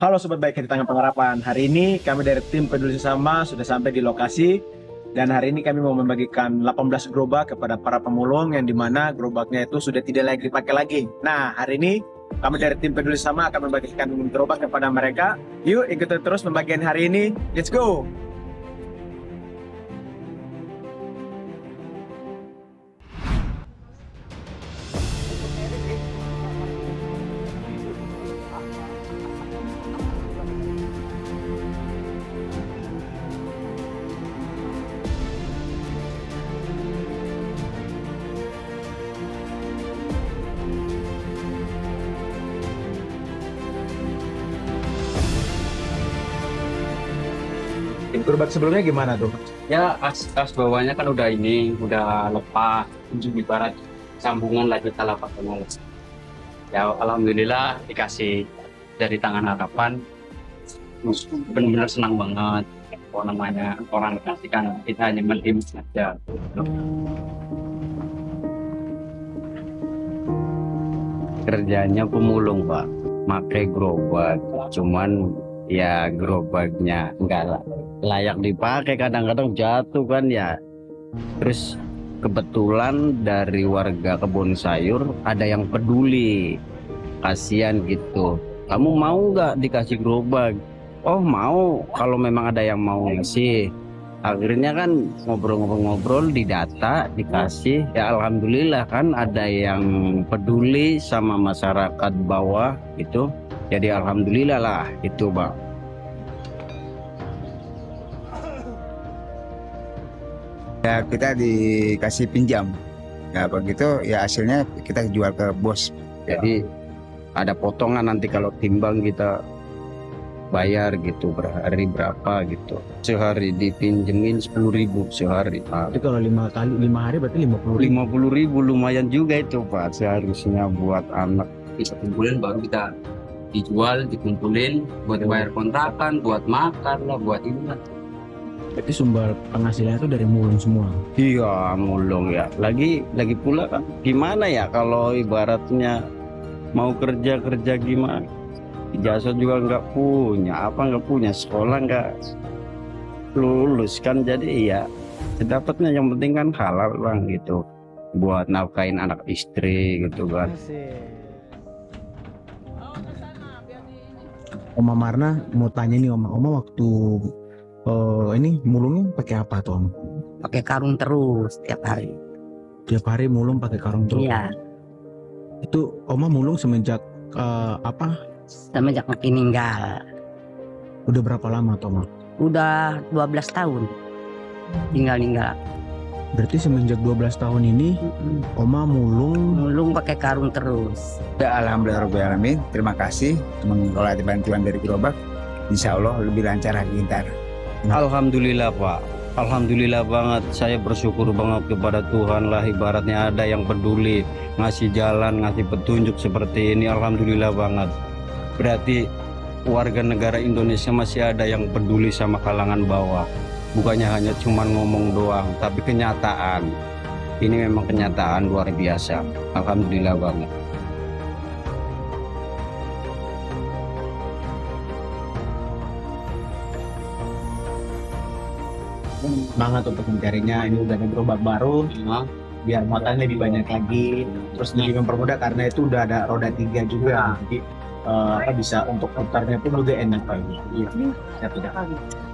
Halo Sobat Baik di Tangan Pengharapan. Hari ini kami dari tim Peduli Sesama sudah sampai di lokasi dan hari ini kami mau membagikan 18 gerobak kepada para pemulung yang di mana gerobaknya itu sudah tidak lagi dipakai lagi. Nah hari ini kami dari tim Peduli Sesama akan membagikan gerobak kepada mereka. Yuk ikuti terus pembagian hari ini. Let's go! Gerobak sebelumnya gimana tuh? ya as, as bawahnya kan udah ini udah lepas ibarat sambungan lagi talapak kenal ya alhamdulillah dikasih dari tangan harapan. Benar-benar senang banget. Apa namanya orang kasihkan kita hanya mentim saja. Kerjanya pemulung pak. Pakai gerobak cuman ya gerobaknya enggak layak dipakai kadang-kadang jatuh kan ya. Terus kebetulan dari warga kebun sayur ada yang peduli. Kasihan gitu. Kamu mau nggak dikasih gerobak? Oh mau. Kalau memang ada yang mau ngasih. Akhirnya kan ngobrol-ngobrol-ngobrol didata dikasih. Ya alhamdulillah kan ada yang peduli sama masyarakat bawah itu jadi alhamdulillah lah itu bang. Ya kita dikasih pinjam. Ya begitu ya hasilnya kita jual ke bos. Jadi ada potongan nanti kalau timbang kita bayar gitu per hari berapa gitu. Sehari dipinjemin sepuluh ribu sehari. Nah, Itu kalau lima kali lima hari berarti lima puluh lima puluh ribu lumayan juga itu pak seharusnya buat anak. Bisa kumpulin baru kita dijual dikumpulin buat bayar kontrakan buat makan lah buat ini lah Berarti sumber penghasilannya itu dari mulung semua. iya mulung ya. Lagi lagi pula kan gimana ya kalau ibaratnya mau kerja kerja gimana? Ijazah juga nggak punya apa nggak punya sekolah nggak lulus kan jadi ya dapatnya yang penting kan halal bang gitu. Buat nafkain anak istri gitu kan Oma Marna mau tanya nih Oma, Oma waktu eh, ini mulungnya pakai apa tuh Om? pakai karung terus tiap hari. Tiap hari mulung pakai karung terus. Iya, Itu Oma mulung semenjak eh, apa? semenjak meninggal. Udah berapa lama tuh Oma? Udah 12 tahun tinggal-tinggal. Berarti semenjak 12 tahun ini Oma mulung. Mulung pakai karung terus. ya alhamdulillah terima kasih mengelola bantuan dari gerobak. Insya Allah lebih lancar lagi ntar. Alhamdulillah Pak. Alhamdulillah banget. Saya bersyukur banget kepada Tuhan lah ibaratnya ada yang peduli ngasih jalan ngasih petunjuk seperti ini. Alhamdulillah banget. Berarti warga negara Indonesia masih ada yang peduli sama kalangan bawah bukannya hanya cuman ngomong doang tapi kenyataan ini memang kenyataan luar biasa Alhamdulillah banget semangat untuk mencarinya. Ini udah ada gerobak baru, Nah, biar muatannya lebih banyak lagi. Terus lebih mempermudah karena itu udah ada roda tiga juga. Jadi eh, apa bisa untuk putarnya pun juga enak lagi. Iya. Ya, tidak.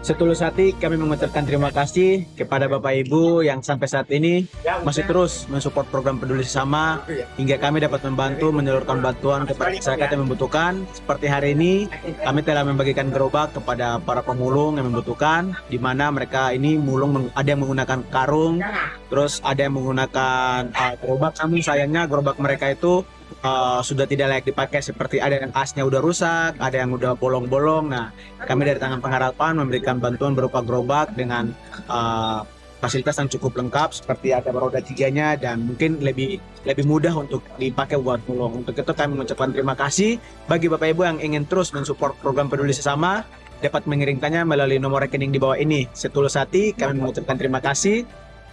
Setulus hati kami mengucapkan terima kasih kepada Bapak Ibu yang sampai saat ini masih terus mensupport program peduli sesama hingga kami dapat membantu menyalurkan bantuan kepada masyarakat yang membutuhkan. Seperti hari ini kami telah membagikan gerobak kepada para pemulung yang membutuhkan di mana mereka ini mulung ada yang menggunakan karung, terus ada yang menggunakan uh, gerobak namun sayangnya gerobak mereka itu uh, sudah tidak layak dipakai seperti ada yang asnya udah rusak, ada yang udah bolong-bolong. Nah, kami dari tangan pengharapan memberikan bantuan berupa gerobak dengan uh, fasilitas yang cukup lengkap seperti ada roda tiganya dan mungkin lebih lebih mudah untuk dipakai buat mulung. Untuk itu kami mengucapkan terima kasih bagi Bapak Ibu yang ingin terus mensupport program peduli sesama dapat mengirimkannya melalui nomor rekening di bawah ini. Setulus hati kami mengucapkan terima kasih.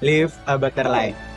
Live a better life.